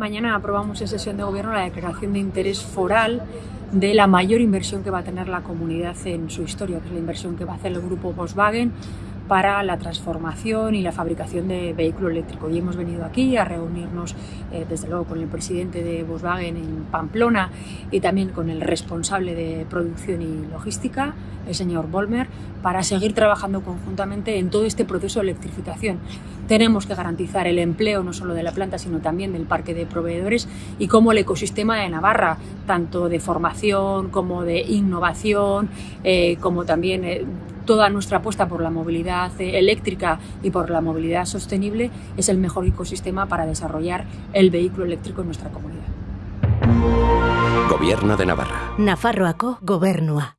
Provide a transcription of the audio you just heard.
Mañana aprobamos en sesión de gobierno la declaración de interés foral de la mayor inversión que va a tener la comunidad en su historia, que es la inversión que va a hacer el grupo Volkswagen para la transformación y la fabricación de vehículo eléctrico. Y hemos venido aquí a reunirnos, eh, desde luego, con el presidente de Volkswagen en Pamplona y también con el responsable de producción y logística, el señor Bolmer, para seguir trabajando conjuntamente en todo este proceso de electrificación. Tenemos que garantizar el empleo no solo de la planta, sino también del parque de proveedores y como el ecosistema de Navarra, tanto de formación como de innovación, eh, como también eh, toda nuestra apuesta por la movilidad eh, eléctrica y por la movilidad sostenible es el mejor ecosistema para desarrollar el vehículo eléctrico en nuestra comunidad. Gobierno de Navarra. Nafarroako gobernua.